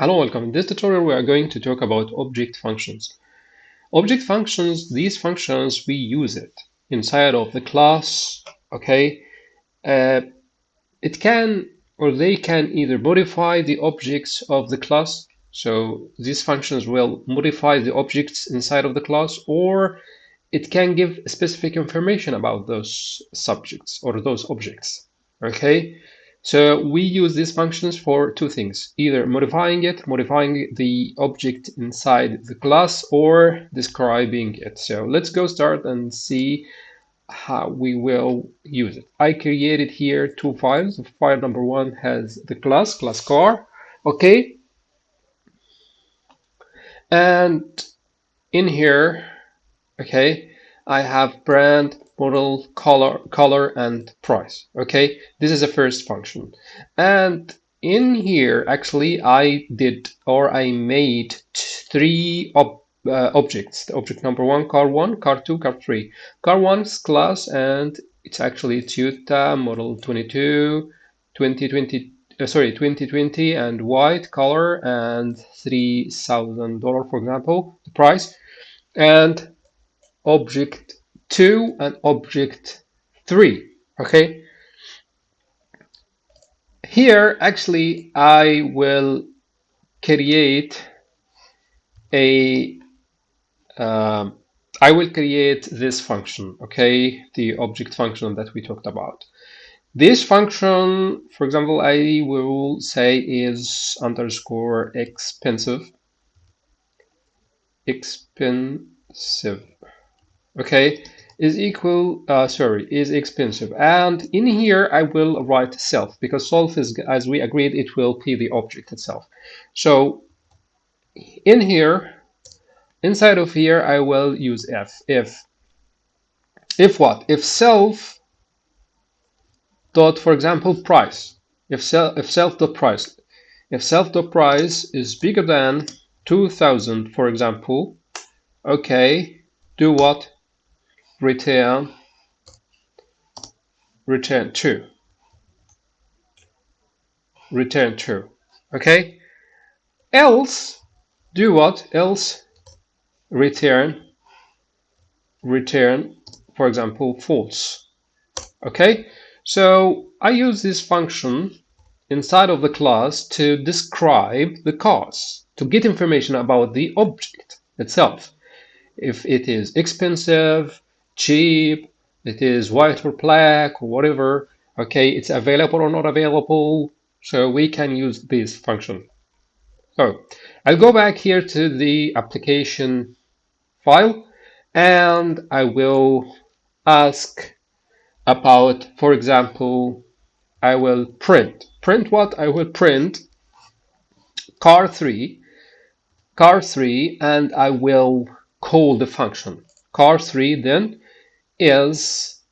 Hello, welcome. In this tutorial, we are going to talk about object functions. Object functions, these functions, we use it inside of the class, okay? Uh, it can, or they can either modify the objects of the class. So these functions will modify the objects inside of the class, or it can give specific information about those subjects or those objects, okay? So we use these functions for two things, either modifying it, modifying the object inside the class, or describing it. So let's go start and see how we will use it. I created here two files. File number one has the class, class car, okay? And in here, okay, I have brand, model, color, color, and price. Okay, this is the first function. And in here, actually, I did or I made three ob uh, objects. Object number one, car one, car two, car three. Car one's class, and it's actually Toyota model 22, 2020. Uh, sorry, 2020 and white color and three thousand dollar, for example, the price, and object 2 and object 3 okay? Here actually I will create a uh, I will create this function okay? The object function that we talked about. This function for example I will say is underscore expensive. Expensive okay is equal, uh, sorry, is expensive. And in here, I will write self because self is, as we agreed, it will be the object itself. So in here, inside of here, I will use if. If, if what? If self dot, for example, price. If self, if self dot price. If self dot price is bigger than 2000, for example, okay, do what? Return return true return true okay? Else do what? Else return return for example false okay? So I use this function inside of the class to describe the cars to get information about the object itself. If it is expensive cheap, it is white or black or whatever, okay, it's available or not available, so we can use this function. So I'll go back here to the application file and I will ask about, for example, I will print. Print what? I will print car 3, car 3, and I will call the function car 3 then is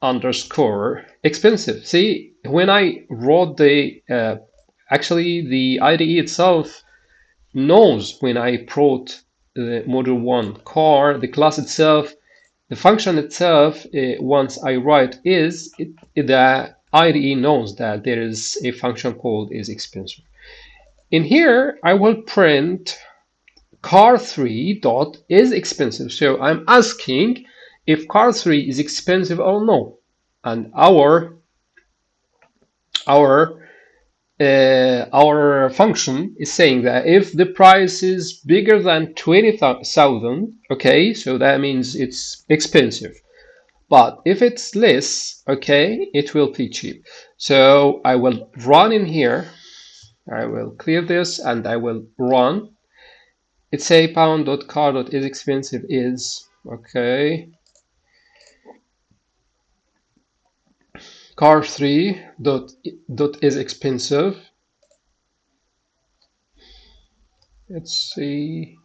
underscore expensive. See, when I wrote the, uh, actually the IDE itself knows when I wrote the module 1 car, the class itself, the function itself, uh, once I write is, it, the IDE knows that there is a function called is expensive. In here, I will print car 3 dot is expensive. So I'm asking if car 3 is expensive or no. And our our uh, our function is saying that if the price is bigger than 20,000, okay, so that means it's expensive. But if it's less, okay, it will be cheap. So I will run in here. I will clear this and I will run it's a pound.car.is expensive is okay. Car 3 dot dot is expensive. Let's see.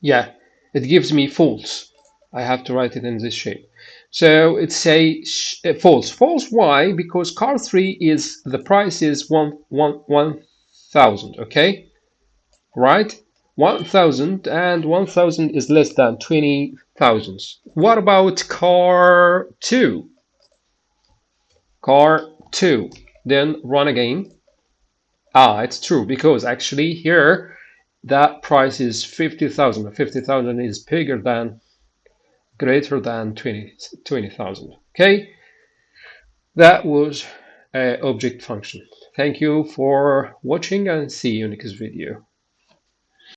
Yeah it gives me false I have to write it in this shape. So it's a uh, false false why? Because car 3 is the price is one one one thousand okay? Right 1000 and 1000 is less than 20,000. What about car 2? Car 2. Then run again. Ah, it's true because actually here that price is 50,000. 50,000 is bigger than, greater than 20,000. 20, okay, that was object function. Thank you for watching and see you next video.